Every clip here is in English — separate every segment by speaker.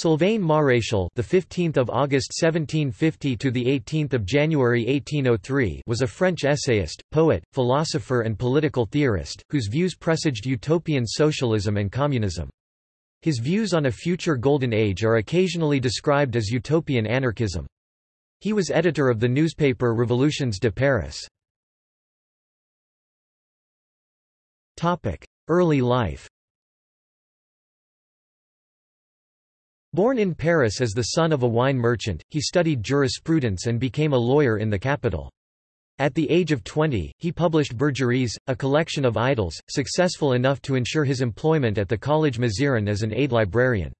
Speaker 1: Sylvain Maréchal, the 15th of August 1750 to the 18th of January 1803, was a French essayist, poet, philosopher and political theorist whose views presaged utopian socialism and communism. His views on a future golden age are occasionally described as utopian anarchism. He was editor of the newspaper Revolutions de Paris. Topic: Early life. Born in Paris as the son of a wine merchant, he studied jurisprudence and became a lawyer in the capital. At the age of 20, he published Bergeries, a collection of idylls, successful enough to ensure his employment at the Collège Mazarin as an aide librarian.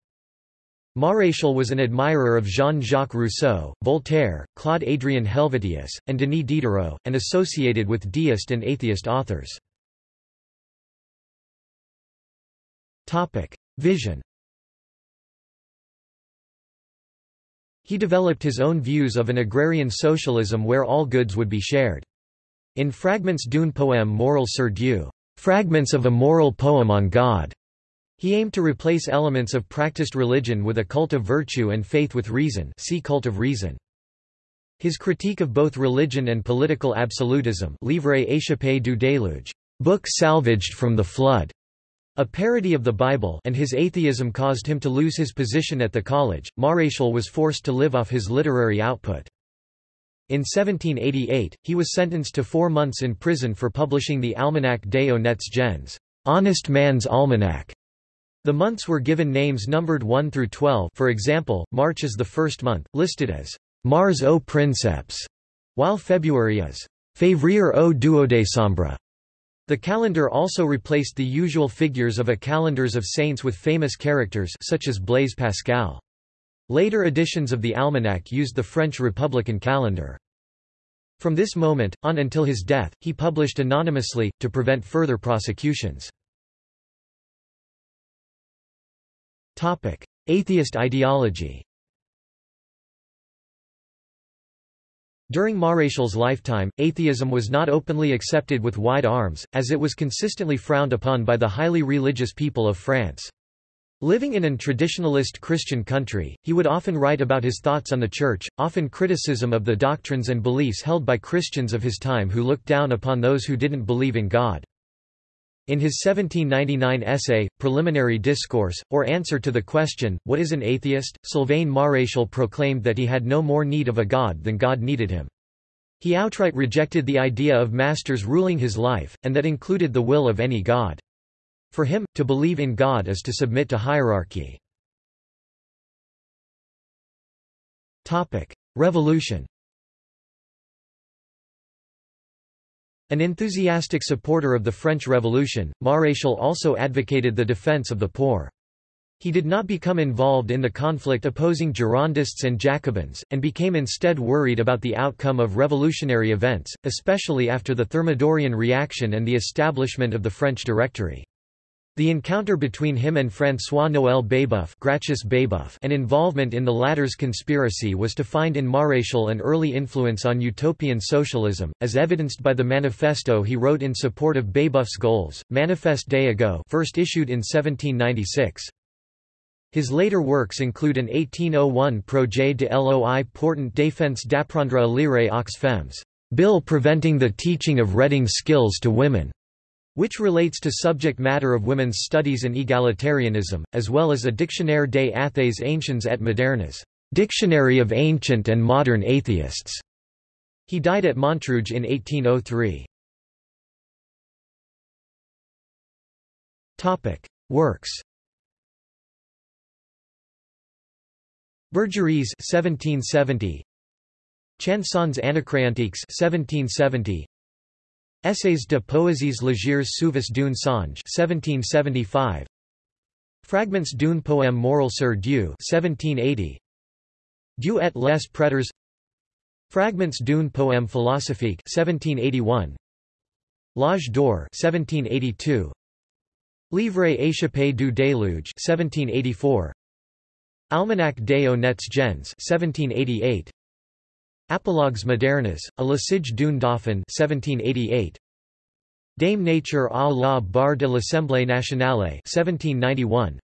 Speaker 1: Maréchal was an admirer of Jean-Jacques Rousseau, Voltaire, Claude-Adrien Helvetius, and Denis Diderot, and associated with deist and atheist authors. Vision He developed his own views of an agrarian socialism where all goods would be shared. In Fragments d'une poème moral sur Dieu, fragments of a moral poem on God, he aimed to replace elements of practiced religion with a cult of virtue and faith with reason see cult of reason. His critique of both religion and political absolutism Livre échappé du déluge, book salvaged from the flood, a parody of the Bible and his atheism caused him to lose his position at the college. Maréchal was forced to live off his literary output. In 1788, he was sentenced to four months in prison for publishing the Almanach des Honnêtes Gens, Honest Man's Almanac. The months were given names numbered 1 through 12 for example, March is the first month, listed as Mars au Princeps, while February is Février au Duodécembre. The calendar also replaced the usual figures of a calendars of saints with famous characters such as Blaise Pascal. Later editions of the almanac used the French Republican calendar. From this moment, on until his death, he published anonymously, to prevent further prosecutions. Atheist ideology During Maréchal's lifetime, atheism was not openly accepted with wide arms, as it was consistently frowned upon by the highly religious people of France. Living in an traditionalist Christian country, he would often write about his thoughts on the Church, often criticism of the doctrines and beliefs held by Christians of his time who looked down upon those who didn't believe in God. In his 1799 essay, Preliminary Discourse, or answer to the question, What is an atheist?, Sylvain Maréchal proclaimed that he had no more need of a god than God needed him. He outright rejected the idea of masters ruling his life, and that included the will of any god. For him, to believe in God is to submit to hierarchy. Revolution An enthusiastic supporter of the French Revolution, Maréchal also advocated the defense of the poor. He did not become involved in the conflict opposing Girondists and Jacobins, and became instead worried about the outcome of revolutionary events, especially after the Thermidorian reaction and the establishment of the French Directory. The encounter between him and François-Noël Babeuf, Babeuf and involvement in the latter's conspiracy was to find in Maréchal an early influence on utopian socialism, as evidenced by the manifesto he wrote in support of Babeuf's goals, Manifeste des first issued in 1796. His later works include an 1801 Projet de loi portant défense d'apprendre à lire aux femmes, bill preventing the teaching of reading skills to women, which relates to subject matter of women's studies and egalitarianism, as well as a Dictionnaire des athées anciens et modernes, Dictionary of Ancient and Modern Atheists. He died at Montrouge in 1803. Topic: Works. Bergeries 1770. Chansons anacréontiques 1770. Essays de poésies légères souvent d'une songe 1775 Fragments d'un poème moral sur Dieu 1780 Dieu et les prêtres. Fragments d'un poème philosophique 1781 L'âge d'or 1782 Livre échappé du déluge 1784 Almanach des honnêtes gens 1788 Apologues modernes, a l'usage d'un dauphin 1788. Dame nature à la barre de l'Assemblée nationale 1791.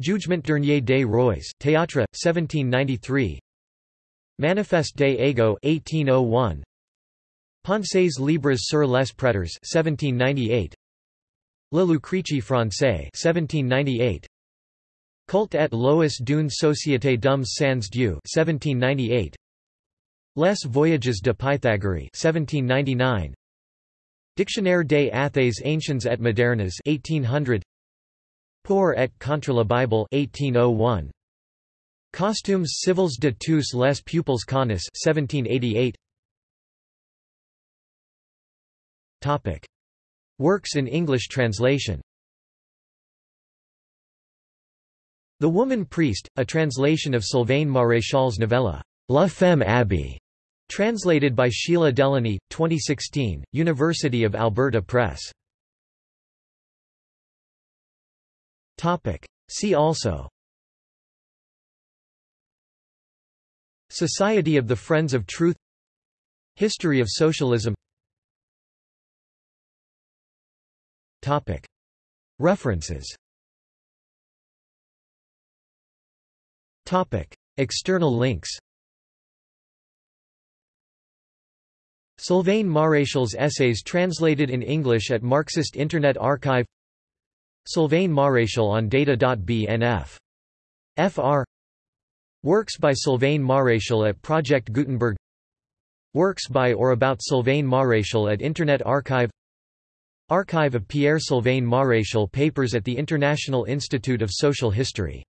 Speaker 1: Jugement dernier des rois, Théâtre, 1793 Manifeste des Égaux 1801 Pensées libres sur les prêtres 1798 Le Lucrece français 1798 Culte et lois d'une société d'hommes sans Dieu 1798 Les Voyages de Pythagoras 1799 Dictionnaire des Athées anciens et modernes 1800 Pour et contre la Bible 1801 Costumes civils de tous les peuples connus 1788 Topic. Works in English translation. The Woman Priest, a translation of Sylvain Maréchal's novella, La Femme Abbé, translated by Sheila Delany, 2016, University of Alberta Press. See also. Society of the Friends of Truth. History of Socialism. References. External links Sylvain Maréchal's essays translated in English at Marxist Internet Archive Sylvain Maréchal on data.bnf. Fr. Works by Sylvain Maréchal at Project Gutenberg Works by or about Sylvain Maréchal at Internet Archive Archive of Pierre Sylvain Maréchal papers at the International Institute of Social History